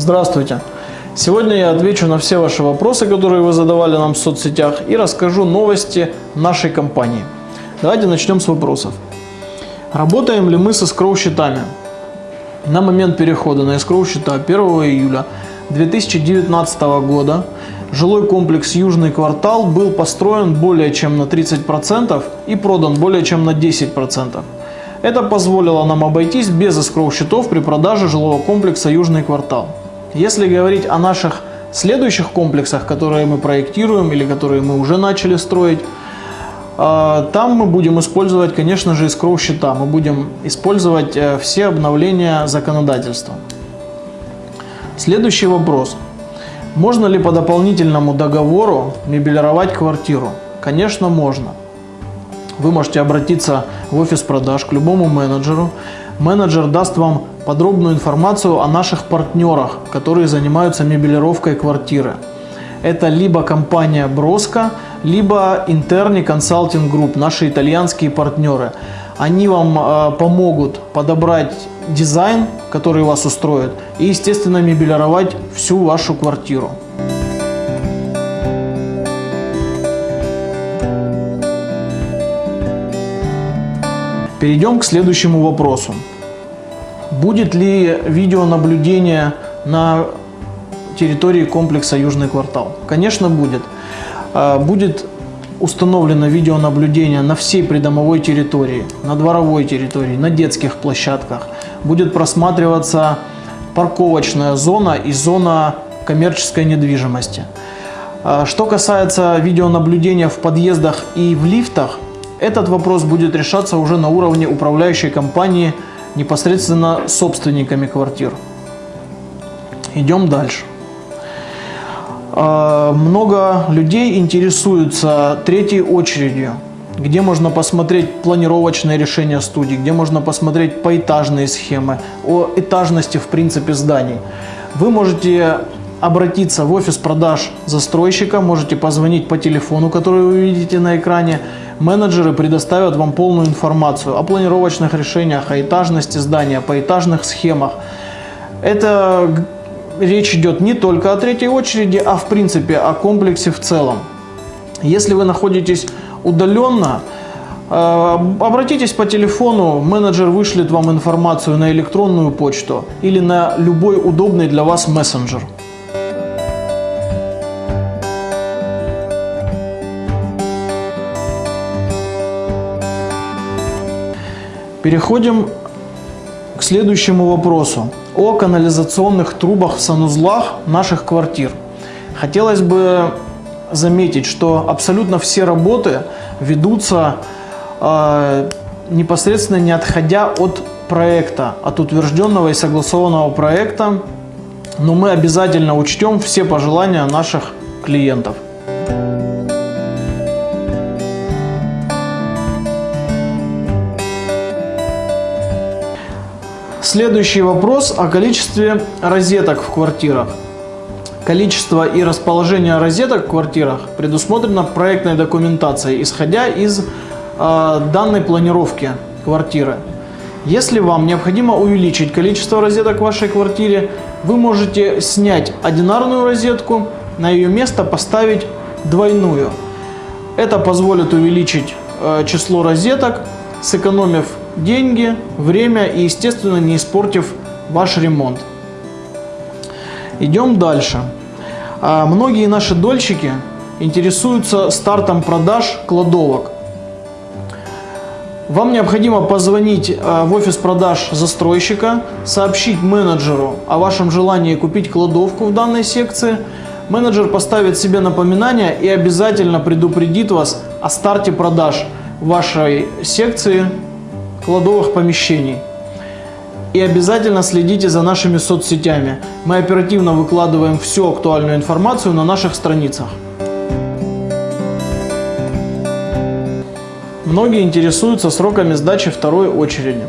Здравствуйте! Сегодня я отвечу на все ваши вопросы, которые вы задавали нам в соцсетях и расскажу новости нашей компании. Давайте начнем с вопросов. Работаем ли мы с escrow счетами? На момент перехода на escrow счета 1 июля 2019 года жилой комплекс Южный квартал был построен более чем на 30% и продан более чем на 10%. Это позволило нам обойтись без escrow счетов при продаже жилого комплекса Южный квартал. Если говорить о наших следующих комплексах, которые мы проектируем или которые мы уже начали строить, э, там мы будем использовать, конечно же, escrow счета. Мы будем использовать э, все обновления законодательства. Следующий вопрос. Можно ли по дополнительному договору мебелировать квартиру? Конечно, можно. Вы можете обратиться в офис продаж к любому менеджеру. Менеджер даст вам подробную информацию о наших партнерах, которые занимаются мебелировкой квартиры. Это либо компания Броско, либо Interni Consulting Group, наши итальянские партнеры. Они вам э, помогут подобрать дизайн, который вас устроит, и, естественно, мебелировать всю вашу квартиру. Перейдем к следующему вопросу. Будет ли видеонаблюдение на территории комплекса Южный квартал? Конечно, будет. А, будет установлено видеонаблюдение на всей придомовой территории, на дворовой территории, на детских площадках. Будет просматриваться парковочная зона и зона коммерческой недвижимости. А, что касается видеонаблюдения в подъездах и в лифтах, этот вопрос будет решаться уже на уровне управляющей компании, непосредственно собственниками квартир. Идем дальше. А, много людей интересуются третьей очередью, где можно посмотреть планировочные решения студий, где можно посмотреть поэтажные схемы, о этажности в принципе зданий. Вы можете обратиться в офис продаж застройщика, можете позвонить по телефону, который вы видите на экране. Менеджеры предоставят вам полную информацию о планировочных решениях, о этажности здания, по этажных схемах. Это речь идет не только о третьей очереди, а в принципе о комплексе в целом. Если вы находитесь удаленно, э, Обратитесь по телефону, менеджер вышлет вам информацию на электронную почту или на любой удобный для вас мессенджер. Переходим к следующему вопросу о канализационных трубах в санузлах наших квартир. Хотелось бы заметить, что абсолютно все работы ведутся э, непосредственно не отходя от проекта, от утвержденного и согласованного проекта, но мы обязательно учтем все пожелания наших клиентов. Следующий вопрос о количестве розеток в квартирах. Количество и расположение розеток в квартирах предусмотрено проектной документацией, исходя из э, данной планировки квартиры. Если вам необходимо увеличить количество розеток в вашей квартире, вы можете снять одинарную розетку, на ее место поставить двойную. Это позволит увеличить э, число розеток, сэкономив деньги, время и, естественно, не испортив ваш ремонт. Идем дальше. А, многие наши дольщики интересуются стартом продаж кладовок. Вам необходимо позвонить а, в офис продаж застройщика, сообщить менеджеру о вашем желании купить кладовку в данной секции. Менеджер поставит себе напоминание и обязательно предупредит вас о старте продаж вашей секции кладовых помещений. И обязательно следите за нашими соцсетями. Мы оперативно выкладываем всю актуальную информацию на наших страницах. Многие интересуются сроками сдачи второй очереди.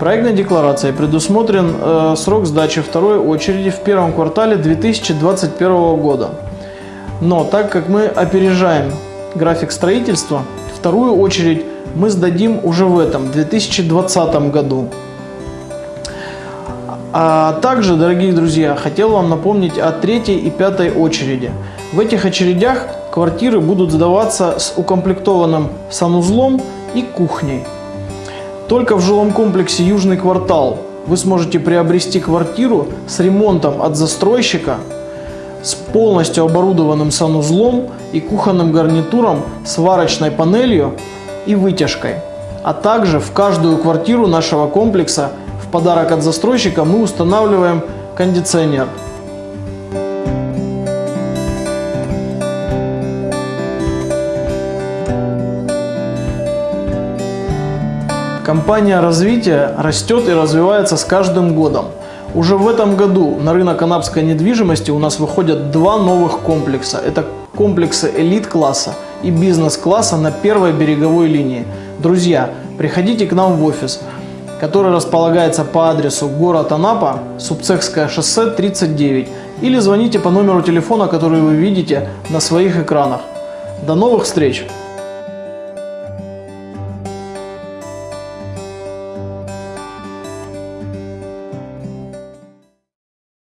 Проектной декларацией предусмотрен э, срок сдачи второй очереди в первом квартале 2021 года. Но так как мы опережаем график строительства, вторую очередь мы сдадим уже в этом 2020 году. А также, дорогие друзья, хотел вам напомнить о третьей и пятой очереди. В этих очередях квартиры будут сдаваться с укомплектованным санузлом и кухней. Только в жилом комплексе «Южный квартал» вы сможете приобрести квартиру с ремонтом от застройщика, с полностью оборудованным санузлом и кухонным гарнитуром, сварочной панелью и вытяжкой. А также в каждую квартиру нашего комплекса в подарок от застройщика мы устанавливаем кондиционер. Компания развития растет и развивается с каждым годом. Уже в этом году на рынок анапской недвижимости у нас выходят два новых комплекса. Это комплексы элит-класса и бизнес-класса на первой береговой линии. Друзья, приходите к нам в офис, который располагается по адресу город Анапа, Субцехское шоссе 39 или звоните по номеру телефона, который вы видите на своих экранах. До новых встреч!